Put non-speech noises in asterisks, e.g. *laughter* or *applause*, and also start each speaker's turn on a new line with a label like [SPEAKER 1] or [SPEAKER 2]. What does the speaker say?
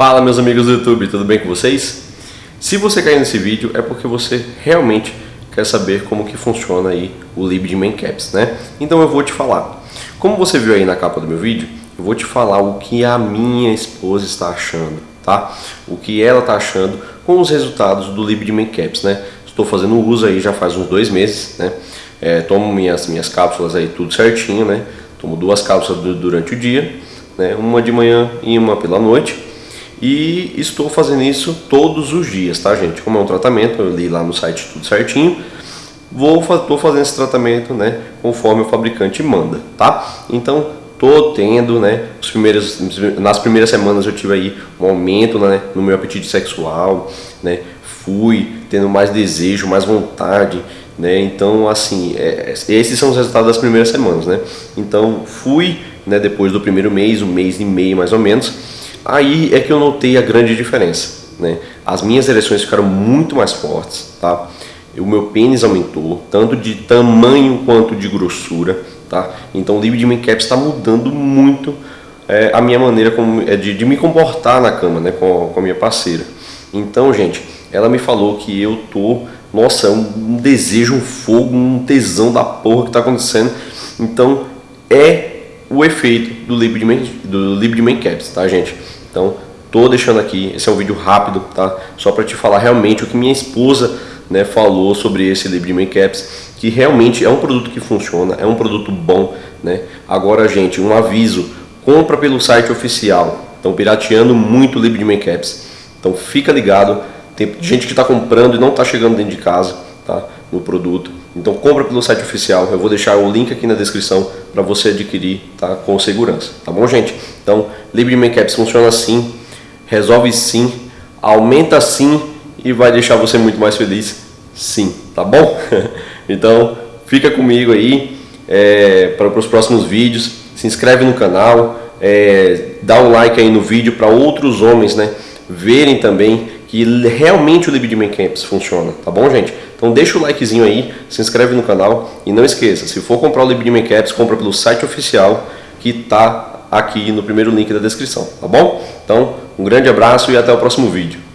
[SPEAKER 1] Fala meus amigos do YouTube, tudo bem com vocês? Se você caiu nesse vídeo é porque você realmente quer saber como que funciona aí o lib de né? Então eu vou te falar. Como você viu aí na capa do meu vídeo, eu vou te falar o que a minha esposa está achando, tá? O que ela está achando com os resultados do lib de né? Estou fazendo uso aí já faz uns dois meses, né? É, tomo minhas, minhas cápsulas aí tudo certinho, né? Tomo duas cápsulas durante o dia, né? Uma de manhã e uma pela noite e estou fazendo isso todos os dias, tá gente? Como é um tratamento, eu li lá no site tudo certinho, vou estou fazendo esse tratamento, né, conforme o fabricante manda, tá? Então tô tendo, né, os primeiros, nas primeiras semanas eu tive aí um aumento, né, no meu apetite sexual, né, fui tendo mais desejo, mais vontade, né, então assim, é, esses são os resultados das primeiras semanas, né, então fui, né, depois do primeiro mês, um mês e meio mais ou menos, Aí é que eu notei a grande diferença. Né? As minhas ereções ficaram muito mais fortes, tá? o meu pênis aumentou, tanto de tamanho quanto de grossura. Tá? Então o Libido Cap está mudando muito é, a minha maneira como, é, de, de, me comportar na cama né, com, com a minha parceira. Então, gente, ela me falou que eu tô, nossa, é um, desejo, um fogo, um tesão da porra que está acontecendo. Então, é o efeito do Libre do Main Caps, tá, gente? Então, tô deixando aqui, esse é um vídeo rápido, tá? Só para te falar realmente o que minha esposa né, falou sobre esse Libre Caps, que realmente é um produto que funciona, é um produto bom, né? Agora, gente, um aviso, compra pelo site oficial. Estão pirateando muito o Libre Caps. Então, fica ligado. Tem gente que está comprando e não está chegando dentro de casa, tá? No produto. Então, compra pelo site oficial. Eu vou deixar o link aqui na descrição para você adquirir, tá? Com segurança, tá bom, gente? Então, Libre Caps funciona assim, resolve sim, aumenta sim e vai deixar você muito mais feliz sim, tá bom? *laughs* então, fica comigo aí é, para os próximos vídeos, se inscreve no canal, é, dá um like aí no vídeo para outros homens né, verem também que realmente o Libido Caps funciona, tá bom, gente? Então deixa o likezinho aí, se inscreve no canal e não esqueça, se for comprar o Libido Caps, compra pelo site oficial que tá aqui no primeiro link da descrição, tá bom? Então, um grande abraço e até o próximo vídeo.